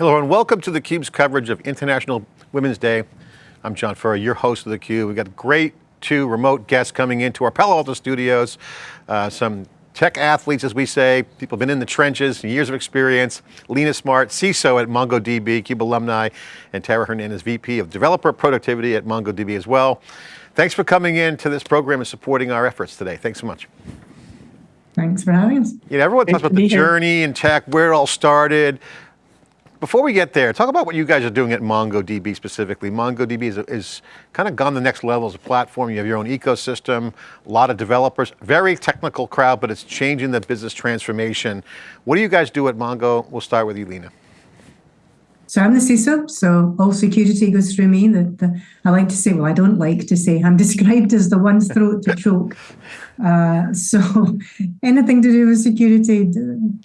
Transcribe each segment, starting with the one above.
Hello and welcome to theCUBE's coverage of International Women's Day. I'm John Furrier, your host of theCUBE. We've got great two remote guests coming into our Palo Alto studios. Uh, some tech athletes, as we say, people have been in the trenches, years of experience. Lena Smart, CISO at MongoDB, CUBE alumni, and Tara Hernandez, VP of Developer Productivity at MongoDB as well. Thanks for coming in to this program and supporting our efforts today. Thanks so much. Thanks for having us. You know, everyone talks about the journey in tech, where it all started. Before we get there, talk about what you guys are doing at MongoDB specifically. MongoDB is, is kind of gone the next level as a platform. You have your own ecosystem, a lot of developers, very technical crowd, but it's changing the business transformation. What do you guys do at Mongo? We'll start with you, Lena. So I'm the CISO, so all security goes through me. The, the, I like to say, well, I don't like to say, I'm described as the one's throat to choke. Uh, so anything to do with security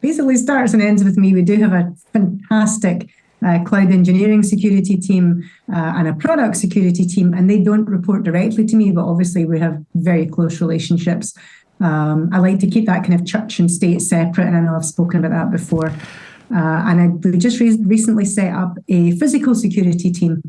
basically starts and ends with me. We do have a fantastic uh, cloud engineering security team uh, and a product security team, and they don't report directly to me, but obviously we have very close relationships. Um, I like to keep that kind of church and state separate, and I know I've spoken about that before. Uh, and I, we just re recently set up a physical security team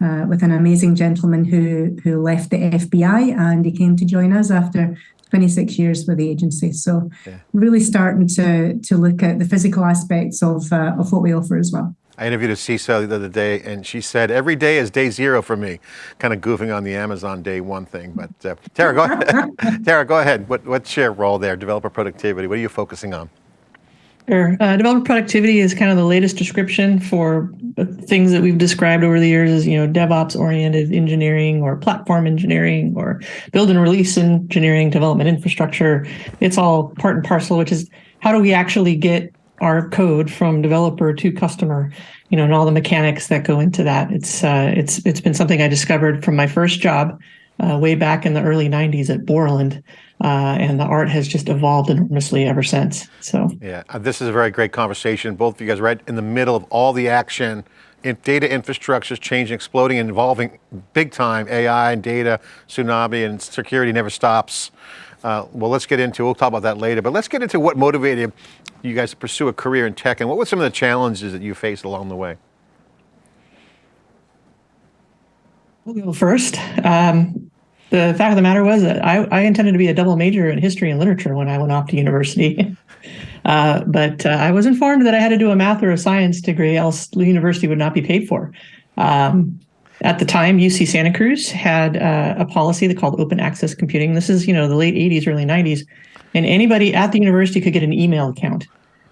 uh, with an amazing gentleman who who left the FBI and he came to join us after 26 years with the agency. So yeah. really starting to to look at the physical aspects of uh, of what we offer as well. I interviewed a CISO the other day and she said, every day is day zero for me, kind of goofing on the Amazon day one thing. But uh, Tara, go ahead. Tara, go ahead. What, what's your role there? Developer productivity, what are you focusing on? Sure. Uh, developer productivity is kind of the latest description for things that we've described over the years as, you know, DevOps oriented engineering or platform engineering or build and release engineering, development infrastructure. It's all part and parcel, which is how do we actually get our code from developer to customer, you know, and all the mechanics that go into that. It's uh, it's it's been something I discovered from my first job uh, way back in the early 90s at Borland uh, and the art has just evolved enormously ever since. So yeah, uh, this is a very great conversation. Both of you guys right in the middle of all the action. In data infrastructure is changing, exploding, and involving big time AI and data, tsunami, and security never stops. Uh, well, let's get into, we'll talk about that later, but let's get into what motivated you guys to pursue a career in tech and what were some of the challenges that you faced along the way? We'll go first. Um, the fact of the matter was that I, I, intended to be a double major in history and literature when I went off to university. Uh, but uh, I was informed that I had to do a math or a science degree, else the university would not be paid for. Um, at the time, UC Santa Cruz had uh, a policy that called open access computing. This is, you know, the late 80s, early 90s, and anybody at the university could get an email account.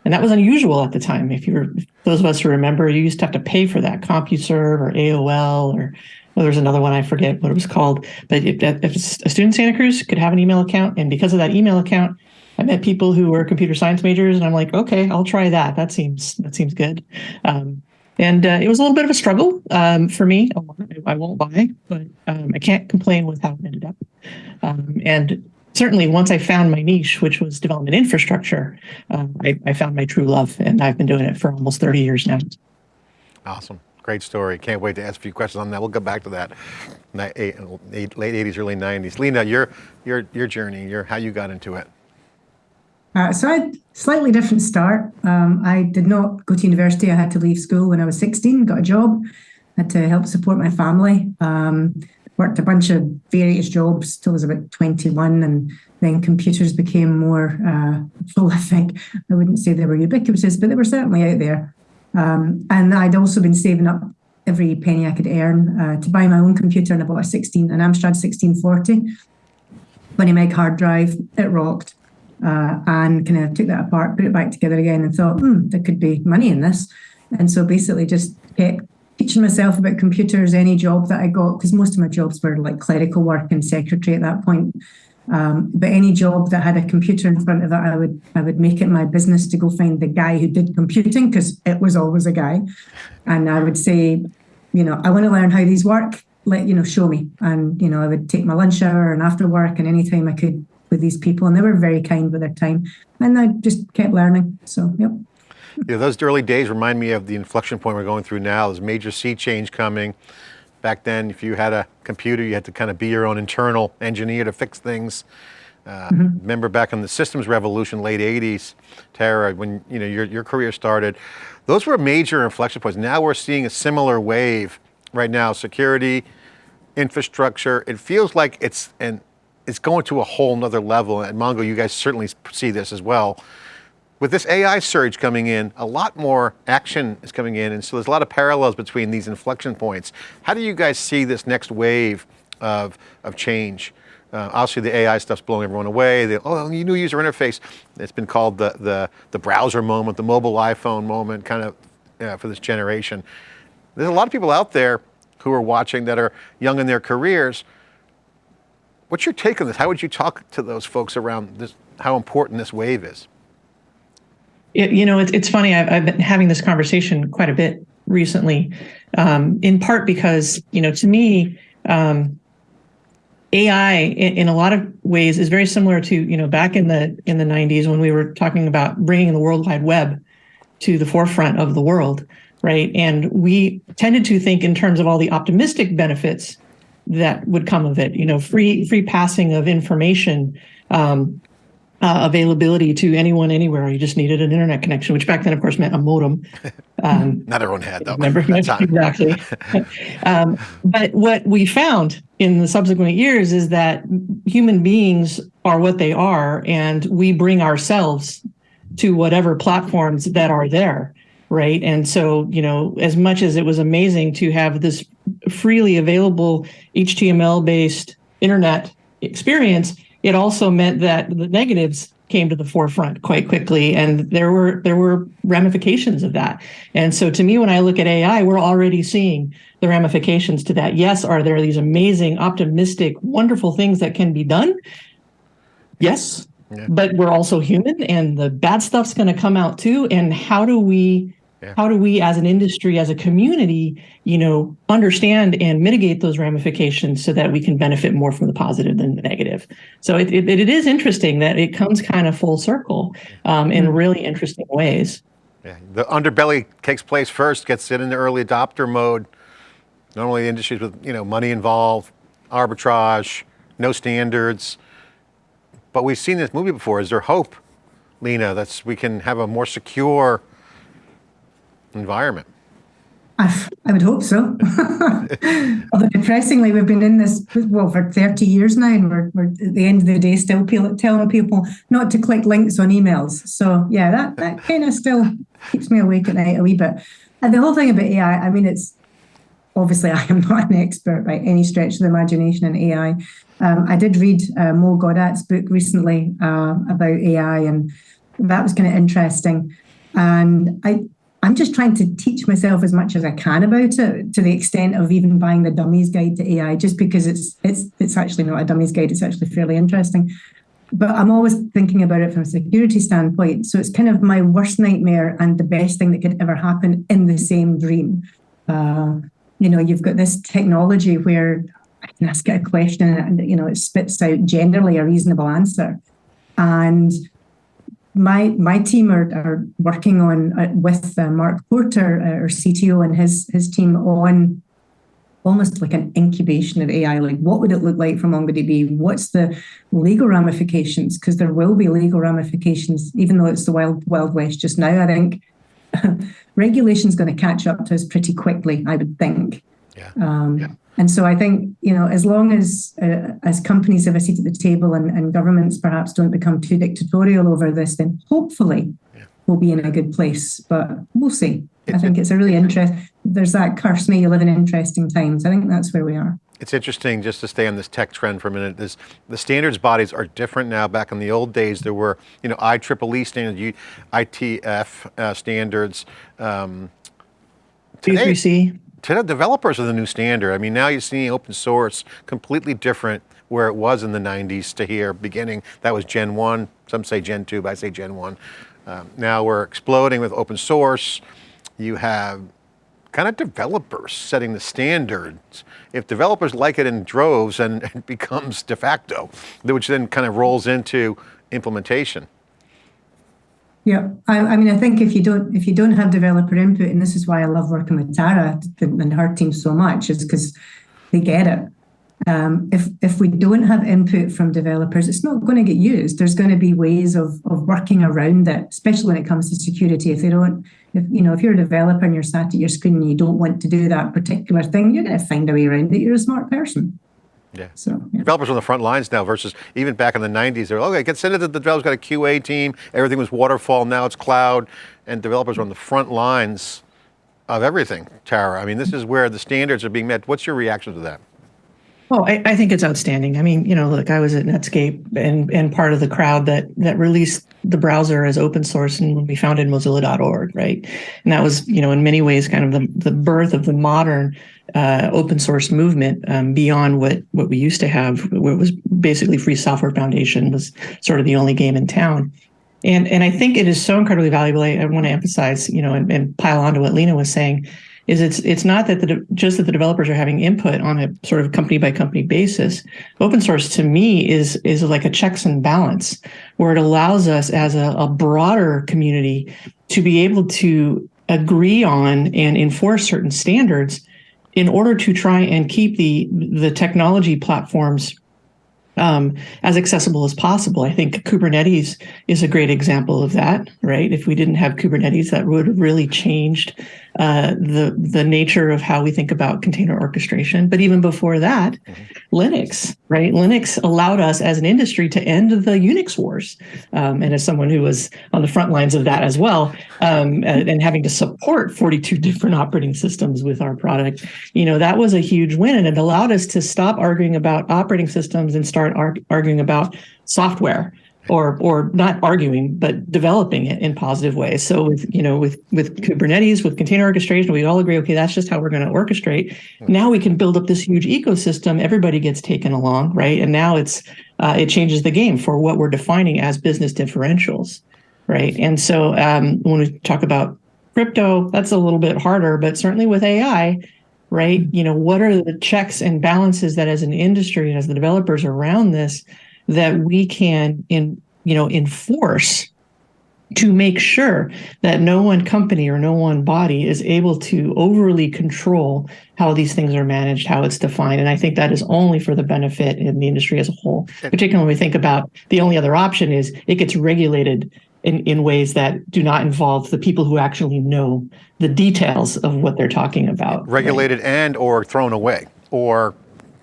And that was unusual at the time. If you were, those of us who remember, you used to have to pay for that, CompuServe or AOL or well, there's another one, I forget what it was called. But if, if a student Santa Cruz could have an email account, and because of that email account, I met people who were computer science majors, and I'm like, okay, I'll try that. That seems that seems good. Um, and uh, it was a little bit of a struggle um, for me. I won't lie, but um, I can't complain with how it ended up. Um, and certainly, once I found my niche, which was development infrastructure, uh, I, I found my true love, and I've been doing it for almost 30 years now. Awesome. Great story. Can't wait to ask a few questions on that. We'll get back to that. Late 80s, early 90s. Lena, your your your journey, your how you got into it. Uh, so I had slightly different start. Um, I did not go to university. I had to leave school when I was 16, got a job, had to help support my family. Um, worked a bunch of various jobs till I was about 21 and then computers became more uh, prolific. I wouldn't say they were ubiquitous, but they were certainly out there. Um, and I'd also been saving up every penny I could earn uh, to buy my own computer, and I bought a 16, an Amstrad 1640, 20 meg hard drive. It rocked. Uh, and kind of took that apart, put it back together again, and thought, hmm, there could be money in this. And so basically just kept teaching myself about computers, any job that I got, because most of my jobs were like clerical work and secretary at that point. Um, but any job that had a computer in front of it, I would I would make it my business to go find the guy who did computing because it was always a guy, and I would say, you know, I want to learn how these work. Let you know, show me, and you know, I would take my lunch hour and after work and any time I could with these people, and they were very kind with their time, and I just kept learning. So, yep. Yeah, those early days remind me of the inflection point we're going through now. There's major sea change coming. Back then, if you had a computer, you had to kind of be your own internal engineer to fix things. Uh, Remember back in the systems revolution, late 80s, Tara, when you know your, your career started, those were major inflection points. Now we're seeing a similar wave right now, security, infrastructure. It feels like it's, and it's going to a whole nother level. And Mongo, you guys certainly see this as well. With this AI surge coming in, a lot more action is coming in, and so there's a lot of parallels between these inflection points. How do you guys see this next wave of, of change? Uh, obviously, the AI stuff's blowing everyone away. The oh, new user interface. It's been called the the the browser moment, the mobile iPhone moment, kind of uh, for this generation. There's a lot of people out there who are watching that are young in their careers. What's your take on this? How would you talk to those folks around this? How important this wave is? It, you know, it's it's funny. I've, I've been having this conversation quite a bit recently, um, in part because you know, to me, um, AI in, in, a lot of ways is very similar to you know back in the in the 90s when we were talking about bringing the World Wide Web to the forefront of the world, right? And we tended to think in terms of all the optimistic benefits that would come of it. You know, free free passing of information. Um, uh, availability to anyone anywhere. You just needed an internet connection, which back then, of course, meant a modem. Um, Not everyone had though. Remember exactly. um, but what we found in the subsequent years is that human beings are what they are, and we bring ourselves to whatever platforms that are there, right? And so, you know, as much as it was amazing to have this freely available HTML-based internet experience it also meant that the negatives came to the forefront quite quickly and there were there were ramifications of that. And so to me when i look at ai we're already seeing the ramifications to that. Yes are there these amazing optimistic wonderful things that can be done? Yes. Yeah. but we're also human and the bad stuff's going to come out too and how do we yeah. How do we, as an industry, as a community, you know, understand and mitigate those ramifications so that we can benefit more from the positive than the negative? So it, it, it is interesting that it comes kind of full circle um, in mm-hmm. really interesting ways. Yeah, the underbelly takes place first, gets it in the early adopter mode. Normally industries with you know money involved, arbitrage, no standards, but we've seen this movie before. Is there hope, Lena, that we can have a more secure environment. I, I would hope so. Although depressingly, we've been in this well for 30 years now, and we're, we're at the end of the day still telling people not to click links on emails. So yeah, that that kind of still keeps me awake at night a wee bit. And the whole thing about AI, I mean, it's obviously I am not an expert by any stretch of the imagination in AI. Um, I did read uh, Mo Gawdat's book recently uh, about AI, and that was kind of interesting. And I I'm just trying to teach myself as much as I can about it, to the extent of even buying the dummies guide to AI, just because it's it's it's actually not a dummies guide. It's actually fairly interesting. But I'm always thinking about it from a security standpoint. So it's kind of my worst nightmare and the best thing that could ever happen in the same dream. Uh, you know, you've got this technology where I can ask it a question and you know it spits out generally a reasonable answer, and my my team are, are working on uh, with uh, Mark Porter, uh, our CTO, and his his team on almost like an incubation of AI. Like, what would it look like for MongoDB? What's the legal ramifications? Because there will be legal ramifications, even though it's the wild wild west just now. I think regulation is going to catch up to us pretty quickly. I would think. Yeah. Um, yeah. And so I think, you know, as long as uh, as companies have a seat at the table and, and governments perhaps don't become too dictatorial over this, then hopefully yeah. we'll be in a good place. But we'll see. I think it's a really interesting, there's that curse, may you live in interesting times. I think that's where we are. It's interesting just to stay on this tech trend for a minute. This, the standards bodies are different now. Back in the old days, there were, you know, IEEE standards, ITF uh, standards. Um, today, c today, developers are the new standard. I mean, now you're seeing open source completely different where it was in the 90s to here beginning. That was Gen 1, some say Gen 2, but I say Gen 1. Um, now we're exploding with open source. You have kind of developers setting the standards. If developers like it in droves, and it becomes de facto, which then kind of rolls into implementation. Yeah, I, I, mean, I think if you don't if you don't have developer input, and this is why I love working with Tara and her team so much, is because they get it. um, if if we don't have input from developers, it's not going to get used. There's going to be ways of of working around it, especially when it comes to security. If they don't, if you know, if you're a developer and you're sat at your screen and you don't want to do that particular thing, you're going to find a way around it. You're a smart person. Yeah. So yeah. Developers on the front lines now versus even back in the 90s. They're okay, get send it to the developers, got a QA team, everything was waterfall, now it's cloud, and developers are on the front lines of everything, Tara. I mean, this is where the standards are being met. What's your reaction to that? Oh, I, I think it's outstanding. I mean, you know, look, I was at Netscape and and part of the crowd that that released the browser as open source and when we founded Mozilla.org, right? And that was, you know, in many ways kind of the, the birth of the modern uh, open source movement um, beyond what what we used to have, where it was basically Free Software Foundation was sort of the only game in town. And and I think it is so incredibly valuable. I, I want to emphasize, you know, and, and pile on to what Lena was saying is it's it's not that the just that the developers are having input on a sort of company by company basis. Open source to me is is like a checks and balance where it allows us as a, a broader community to be able to agree on and enforce certain standards in order to try and keep the the technology platforms um, as accessible as possible. I think Kubernetes is a great example of that, right? If we didn't have Kubernetes, that would have really changed uh, the the nature of how we think about container orchestration. But even before that, mm-hmm. Linux, right? Linux allowed us as an industry to end the Unix wars. Um, and as someone who was on the front lines of that as well, um, and, and, having to support 42 different operating systems with our product, you know, that was a huge win, and it allowed us to stop arguing about operating systems and start arguing about software or or not arguing but developing it in positive ways. So with you know with with kubernetes with container orchestration we all agree okay that's just how we're going to orchestrate now we can build up this huge ecosystem. Everybody gets taken along right? And now it's uh, it changes the game for what we're defining as business differentials right? And so um, when we talk about crypto that's a little bit harder but certainly with ai right? You know what are the checks and balances that as an industry and as the developers around this that we can in you know enforce to make sure that no one company or no one body is able to overly control how these things are managed, how it's defined. And I think that is only for the benefit in the industry as a whole, particularly when we think about the only other option is it gets regulated in, in ways that do not involve the people who actually know the details of what they're talking about. Regulated right? and or thrown away or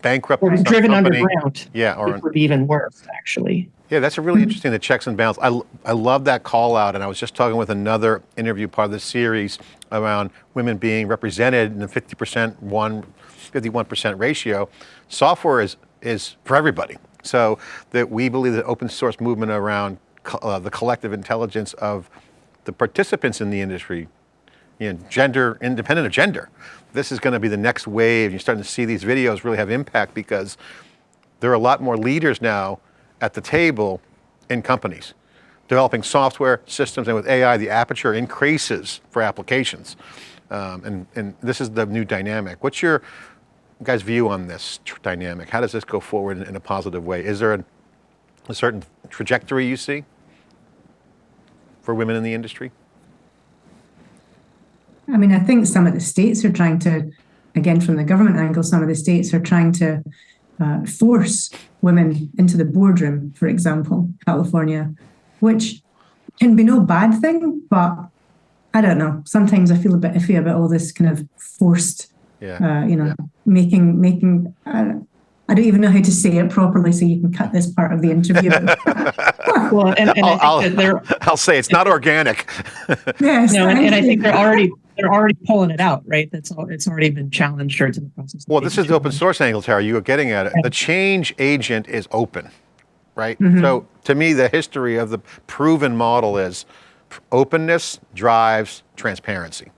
bankrupt or driven company. underground. Yeah, or it would be even worse, actually. Yeah, that's a really interesting, the checks and balances. I, I love that call out, and I was just talking with another interview part of the series around women being represented in the 50% one, 51% ratio. Software is, is for everybody. So that we believe that open source movement around uh, the collective intelligence of the participants in the industry, you know, gender, independent of gender, this is going to be the next wave. You're starting to see these videos really have impact because there are a lot more leaders now at the table in companies developing software systems and with AI, the aperture increases for applications. Um, and, and this is the new dynamic. What's your guys' view on this dynamic? How does this go forward in, in a positive way? Is there a, a certain trajectory you see for women in the industry? I mean, I think some of the states are trying to, again, from the government angle, some of the states are trying to uh, force women into the boardroom, for example, California, which can be no bad thing, but I don't know. Sometimes I feel a bit iffy about all this kind of forced, yeah. uh, you know, yeah. making making. Uh, I don't even know how to say it properly, so you can cut this part of the interview. well, and, and I'll, I'll, I'll, say it's not organic. yes, no, and, and I think they're already they're already pulling it out, right? That's all. It's already been challenged or it's in the process. Well, this is the open source angle, Tara. You are getting at it. The change agent is open, right? Mm -hmm. So to me, the history of the proven model is openness drives transparency,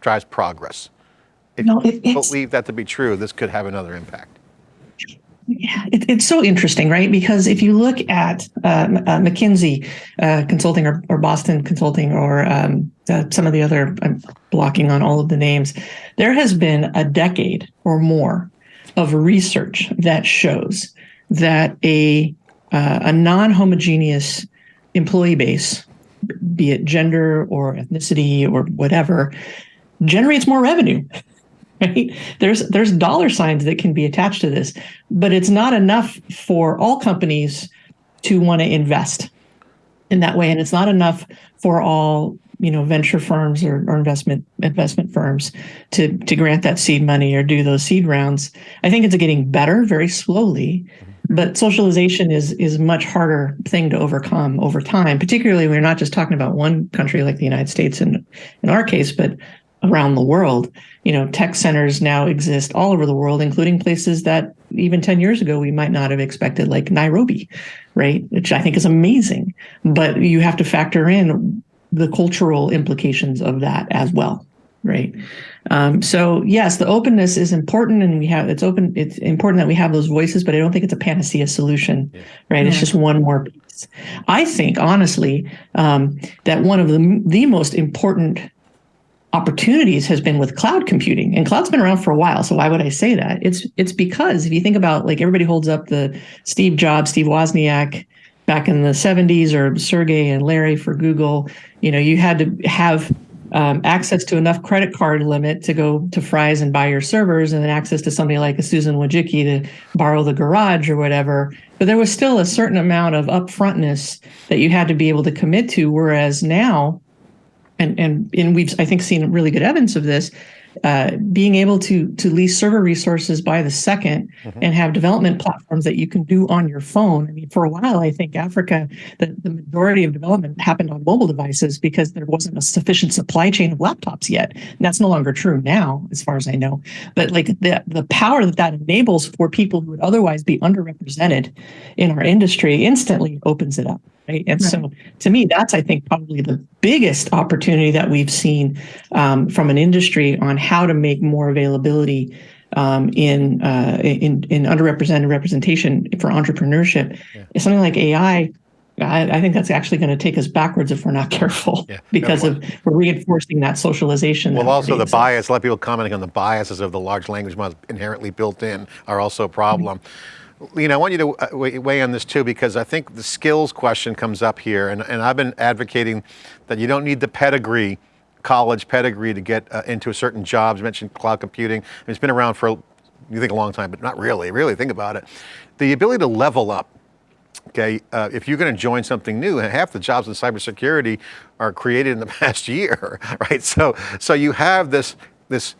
drives progress. If no, you believe that to be true, this could have another impact. Yeah, it, it's so interesting, right? Because if you look at uh, uh, McKinsey uh, Consulting or, or, Boston Consulting or um, uh, some of the other, I'm blocking on all of the names, there has been a decade or more of research that shows that a uh, a non-homogeneous employee base, be it gender or ethnicity or whatever, generates more revenue right? There's there's dollar signs that can be attached to this, but it's not enough for all companies to want to invest in that way, and it's not enough for all you know venture firms or, or investment investment firms to to grant that seed money or do those seed rounds. I think it's getting better very slowly, but socialization is is much harder thing to overcome over time. Particularly, when we're not just talking about one country like the United States in in our case, but around the world. You know, tech centers now exist all over the world, including places that even 10 years ago we might not have expected, like Nairobi, right? Which I think is amazing. But you have to factor in the cultural implications of that as well right um, so yes the openness is important and we have it's open it's important that we have those voices but i don't think it's a panacea solution yeah. right yeah. it's just one more piece i think honestly um, that one of the, the most important opportunities has been with cloud computing and cloud's been around for a while so why would i say that it's it's because if you think about like everybody holds up the steve jobs steve wozniak back in the 70s or sergey and larry for google you know you had to have um, access to enough credit card limit to go to Fry's and buy your servers, and then access to somebody like a Susan Wojcicki to borrow the garage or whatever. But there was still a certain amount of upfrontness that you had to be able to commit to. Whereas now, and and and we've I think seen really good evidence of this. Uh, being able to to lease server resources by the 2nd mm-hmm. and have development platforms that you can do on your phone. I mean, for a while, I think Africa, the, the majority of development happened on mobile devices because there wasn't a sufficient supply chain of laptops yet. And that's no longer true now, as far as I know. But like the the power that that enables for people who would otherwise be underrepresented in our industry instantly opens it up. Right? And right. so, to me, that's I think probably the biggest opportunity that we've seen um, from an industry on how to make more availability um, in, uh, in in underrepresented representation for entrepreneurship. Yeah. Something like AI. I, I think that's actually going to take us backwards if we're not careful, yeah. because no, of we're reinforcing that socialization. Well, also the bias. A lot of people commenting on the biases of the large language models inherently built in are also a problem. Mm -hmm. Lena, I want you to uh, weigh on this too, because I think the skills question comes up here, and, and I've been advocating that you don't need the pedigree, college pedigree to get uh, into a certain jobs. You mentioned cloud computing. it's been around for, you think a long time, but not really, really think about it. The ability to level up, okay, uh, if you're going to join something new, half the jobs in cybersecurity are created in the past year, right? So, so you have this, this,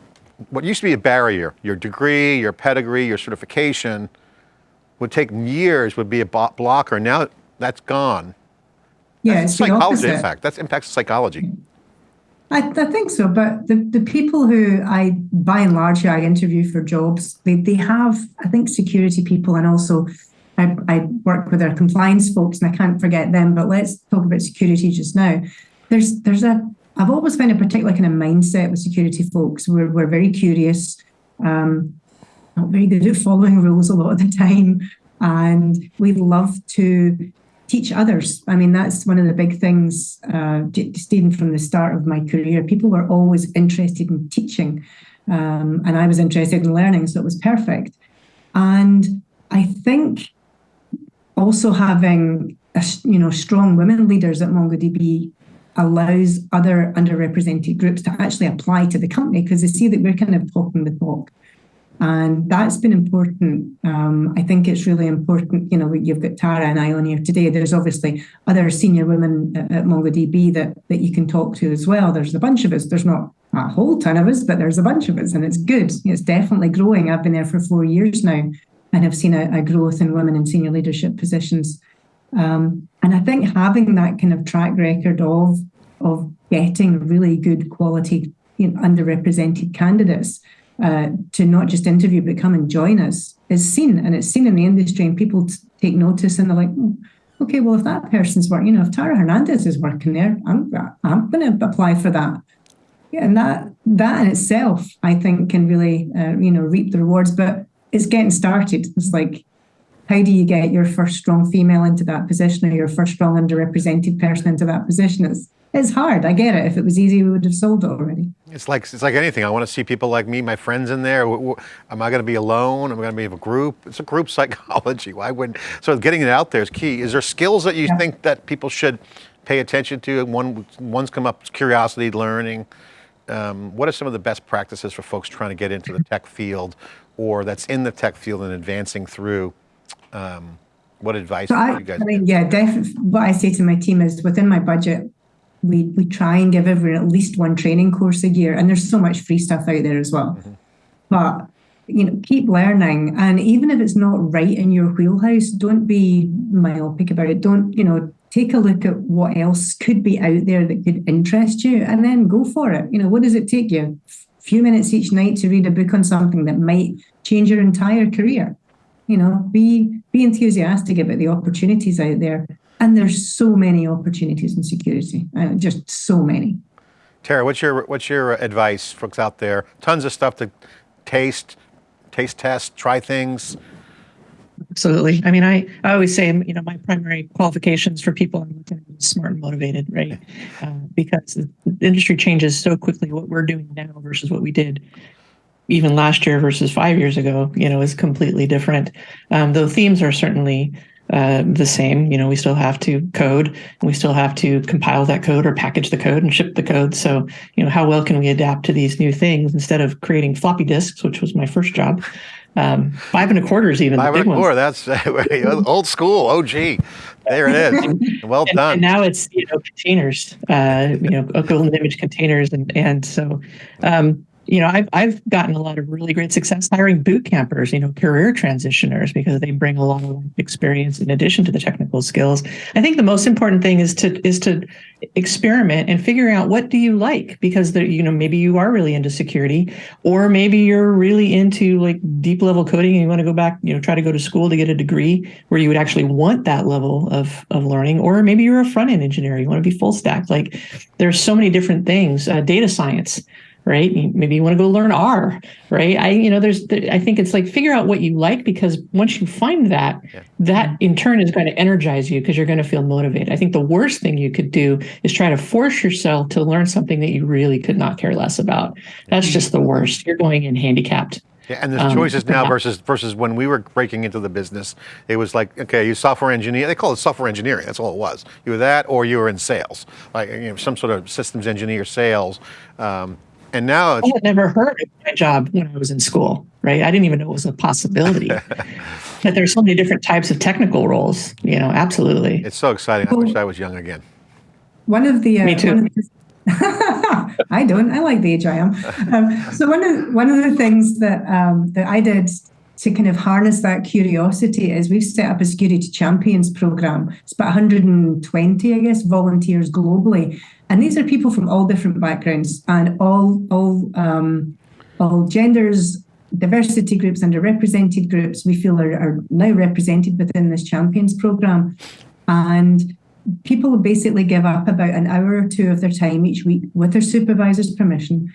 what used to be a barrier, your degree, your pedigree, your certification, would take years, would be a blocker. Now that's gone. Yeah, that's it's psychology the impact. That impacts psychology. I, I, think so, but the, the people who I, by and large, I interview for jobs, they, they have, I think, security people and also I, I work with our compliance folks and I can't forget them, but let's talk about security just now. There's, there's a, I've always found a particular kind of mindset with security folks. We're, we're very curious. Um, very good at following rules a lot of the time. And we love to teach others. I mean, that's one of the big things, uh, Stephen, from the start of my career. People were always interested in teaching. Um, and I was interested in learning, so it was perfect. And I think also having a, you know strong women leaders at MongoDB allows other underrepresented groups to actually apply to the company because they see that we're kind of talking the talk. And that's been important. Um, I think it's really important. You know, you've got Tara and I on here today. There's obviously other senior women at, at MongoDB that, that you can talk to as well. There's a bunch of us. There's not a whole ton of us, but there's a bunch of us, and it's good. It's definitely growing. I've been there for four years now and have seen a, a growth in women in senior leadership positions. Um, and I think having that kind of track record of of getting really good quality you know, underrepresented candidates uh, to not just interview but come and join us is seen and it's seen in the industry and people take notice and they're like oh, okay well if that person's working you know if tara hernandez is working there i'm i'm going to apply for that yeah, and that that in itself i think can really uh, you know reap the rewards but it's getting started it's like how do you get your first strong female into that position or your first strong underrepresented person into that position it's it's hard. I get it. If it was easy, we would have sold it already. It's like it's like anything. I want to see people like me, my friends in there. Am I going to be alone? Am I going to be in a group? It's a group psychology. Why wouldn't? So getting it out there is key. Is there skills that you yeah. think that people should pay attention to? One one's come up curiosity, learning. um, what are some of the best practices for folks trying to get into the tech field or that's in the tech field and advancing through? Um, what advice So I, you guys? I mean, yeah, definitely. What I say to my team is within my budget, we we try and give everyone at least one training course a year, and there's so much free stuff out there as well. Mm-hmm. But you know, keep learning, and even if it's not right in your wheelhouse, don't be myopic about it. Don't you know? Take a look at what else could be out there that could interest you, and then go for it. You know, what does it take you? A few minutes each night to read a book on something that might change your entire career you know be be enthusiastic about the opportunities out there and there's so many opportunities in security uh, just so many Tara, what's your what's your advice, folks out there? Tons of stuff to taste, taste test, try things. Absolutely. I mean, I, I always say, you know, my primary qualifications for people I'm looking at is smart and motivated, right? Uh, because the industry changes so quickly. What we're doing now versus what we did even last year versus five years ago, you know, is completely different. Um, the themes are certainly uh, the same. You know, we still have to code and we still have to compile that code or package the code and ship the code. So, you know, how well can we adapt to these new things instead of creating floppy disks, which was my first job? Um, five and a quarter is even Five the and a quarter. ones. That's old school. OG. There it is. Well And, done. and now it's you know containers, uh, you know, golden image containers, and and so, um, you know, I've I've gotten a lot of really great success hiring boot campers, you know, career transitioners because they bring a lot of experience in addition to the technical skills. I think the most important thing is to is to experiment and figure out what do you like because there, you know maybe you are really into security or maybe you're really into like deep level coding and you want to go back you know try to go to school to get a degree where you would actually want that level of of learning or maybe you're a front end engineer you want to be full stack like there's so many different things uh, data science right maybe you want to go learn r right i you know there's i think it's like figure out what you like because once you find that Yeah. that in turn is going to energize you because you're going to feel motivated i think the worst thing you could do is try to force yourself to learn something that you really could not care less about that's just the worst you're going in handicapped Yeah, and there's Um, choices now yeah. versus versus when we were breaking into the business. It was like, okay, you software engineer. They call it software engineering. That's all it was. You were that, or you were in sales, like you know, some sort of systems engineer, sales. Um, and now it's I had never heard of my job when I was in school, right? I didn't even know it was a possibility. but there's so many different types of technical roles, you know, absolutely. it's so exciting. I wish I was young again. one of the uh, Me too. one of the- I don't. I like the age I am. Um, so one of one of the things that um, that I did to kind of harness that curiosity is we've set up a security champions program. It's about 120, I guess, volunteers globally, and these are people from all different backgrounds and all all um, all genders, diversity groups, underrepresented groups. We feel are, are now represented within this champions program, and people basically give up about an hour or two of their time each week with their supervisor's permission.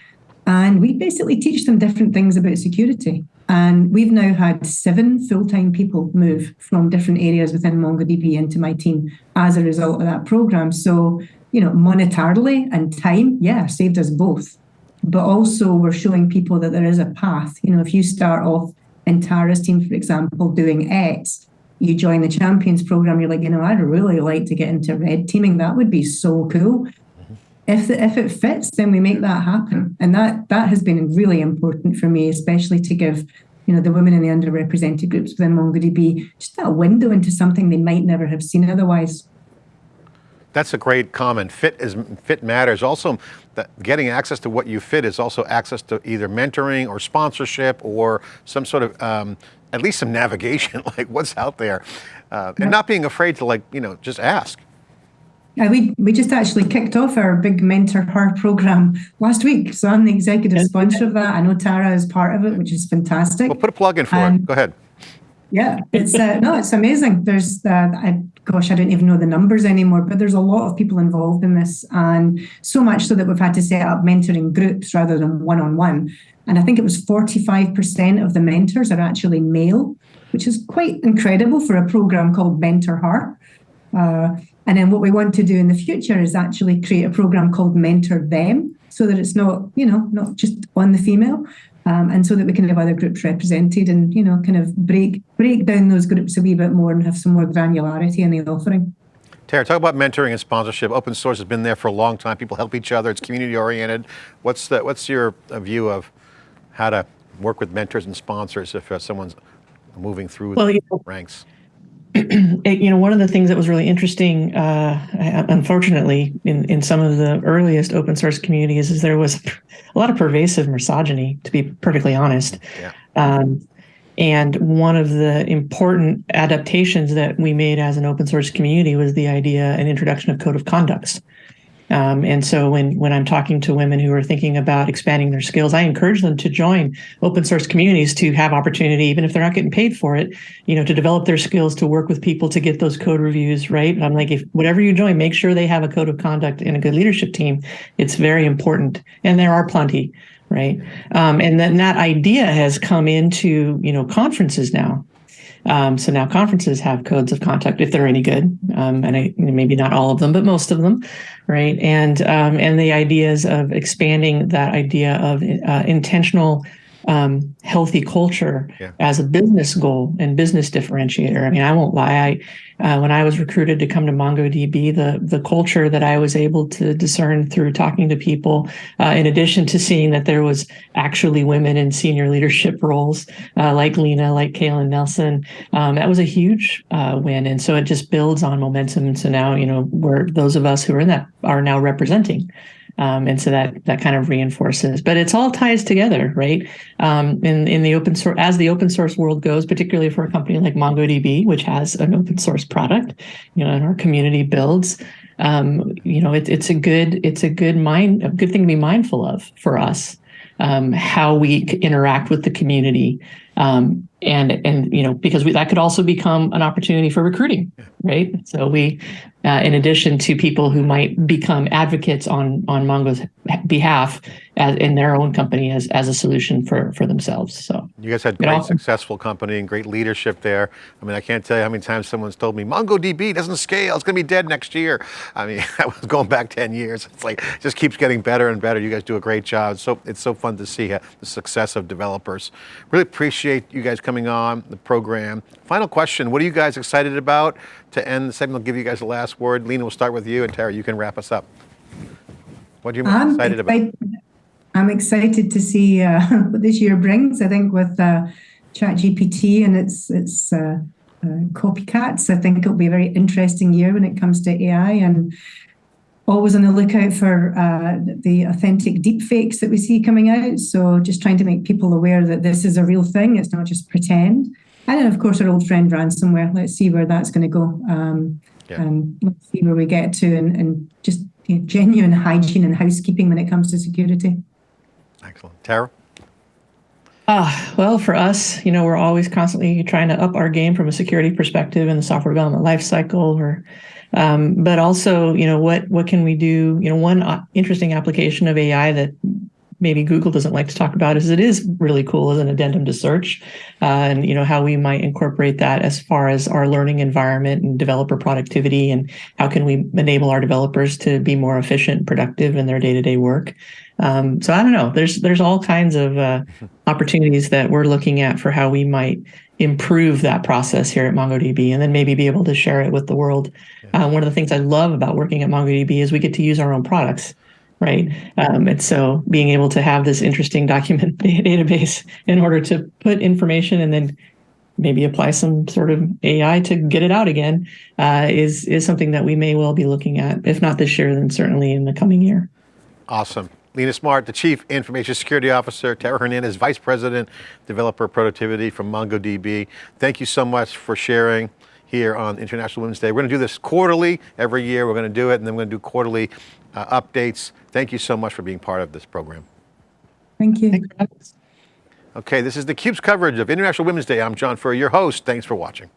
And we basically teach them different things about security. And we've now had seven full time people move from different areas within MongoDB into my team as a result of that program. So, you know, monetarily and time, yeah, saved us both. But also, we're showing people that there is a path. You know, if you start off in Tara's team, for example, doing X, you join the champions program, you're like, you know, I'd really like to get into red teaming. That would be so cool. If the, if it fits, then we make that happen, and that that has been really important for me, especially to give you know the women in the underrepresented groups within MongoDB just that window into something they might never have seen otherwise. That's a great comment. Fit is fit matters. Also, that getting access to what you fit is also access to either mentoring or sponsorship or some sort of um, at least some navigation, like what's out there, uh, and not being afraid to like you know just ask. Yeah, we we just actually kicked off our big mentor her program last week, so I'm the executive sponsor of that. I know Tara is part of it, which is fantastic. Well, put a plug in for Um, it. Go ahead. Yeah, it's uh, no, it's amazing. There's, uh, I, gosh, I don't even know the numbers anymore, but there's a lot of people involved in this, and so much so that we've had to set up mentoring groups rather than one-on-one. And I think it was 45% of the mentors are actually male, which is quite incredible for a program called Mentor Her. Uh, and then what we want to do in the future is actually create a program called Mentor Them, so that it's not, you know, not just on the female, um, and so that we can have other groups represented and you know kind of break break down those groups a wee bit more and have some more granularity in the offering. Tara, talk about mentoring and sponsorship. Open source has been there for a long time. People help each other. It's community oriented. What's the, what's your uh, view of how to work with mentors and sponsors if uh, someone's moving through Well, the you know, ranks? it- you know, one of the things that was really interesting, uh, unfortunately, in, in some of the earliest open source communities, is there was a lot of pervasive misogyny, to be perfectly honest. Yeah. Um, and one of the important adaptations that we made as an open source community was the idea and introduction of code of conducts. Um, and so when when I'm talking to women who are thinking about expanding their skills, I encourage them to join open source communities to have opportunity, even if they're not getting paid for it, you know, to develop their skills, to work with people to get those code reviews right. I'm like, if whatever you join, make sure they have a code of conduct and a good leadership team. It's very important, and there are plenty, right? Um, and then that idea has come into you know conferences now. Um, so now conferences have codes of conduct if they're any good, um, and I, maybe not all of them, but most of them, right? And um, and the ideas of expanding that idea of uh, intentional, um, healthy culture Yeah. as a business goal and business differentiator. I mean, I won't lie. I uh, when I was recruited to come to MongoDB, the the culture that I was able to discern through talking to people, uh, in addition to seeing that there was actually women in senior leadership roles uh, like Lena, like Kaylin Nelson, um, that was a huge uh, win. And so it just builds on momentum. And so now, you know, we're those of us who are in that are now representing. Um, and so that that kind of reinforces, but it's all ties together, right? Um, in in the open source, as the open source world goes, particularly for a company like MongoDB, which has an open source product, you know, and our community builds, um, you know, it, it's a good it's a good mind a good thing to be mindful of for us, um, how we interact with the community, um, and and you know, because we, that could also become an opportunity for recruiting, right? So we, uh, in addition to people who might become advocates on on Mongo's behalf as in their own company as as a solution for for themselves. So You guys had Get great, off- successful company and great leadership there. I mean, I can't tell you how many times someone's told me MongoDB doesn't scale. It's going to be dead next year. I mean, I was going back 10 years. It's like it just keeps getting better and better. You guys do a great job. It's so it's so fun to see uh, the success of developers. Really appreciate you guys coming on the program. Final question: What are you guys excited about to end the segment? I'll give you guys the last word. Lena, we'll start with you, and Tara, you can wrap us up. What are you most I'm excited about? excited, I'm excited to see uh, what this year brings. I think with uh, ChatGPT and its its uh, uh, copycats, I think it'll be a very interesting year when it comes to AI and always on the lookout for uh, the authentic deepfakes that we see coming out. So just trying to make people aware that this is a real thing. It's not just pretend. And then, of course, our old friend ransomware. Let's see where that's going to go. Um, Yeah. And let's see where we get to and, and just you know, genuine hygiene and housekeeping when it comes to security. Excellent, Tara. Ah, well, for us, you know, we're always constantly trying to up our game from a security perspective in the software development lifecycle, or, um, but also, you know, what what can we do? You know, one uh, interesting application of AI that maybe Google doesn't like to talk about is it is really cool as an addendum to search, uh, and you know how we might incorporate that as far as our learning environment and developer productivity, and how can we enable our developers to be more efficient, and productive in their day to day work. Um, so I don't know. There's there's all kinds of uh, opportunities that we're looking at for how we might improve that process here at MongoDB, and then maybe be able to share it with the world. Uh, one of the things I love about working at MongoDB is we get to use our own products, right? Um, and so being able to have this interesting document database in order to put information and then maybe apply some sort of AI to get it out again uh, is is something that we may well be looking at, if not this year, then certainly in the coming year. Awesome. Lena Smart, the Chief Information Security Officer, Tara Hernandez, Vice President, Developer Productivity from MongoDB. Thank you so much for sharing here on International Women's Day. We're going to do this quarterly every year. We're going to do it, and then we're going to do quarterly uh, updates. Thank you so much for being part of this program. Thank you. Thanks for having us. Okay, this is theCUBE's coverage of International Women's Day. I'm John Furrier, your host. Thanks for watching.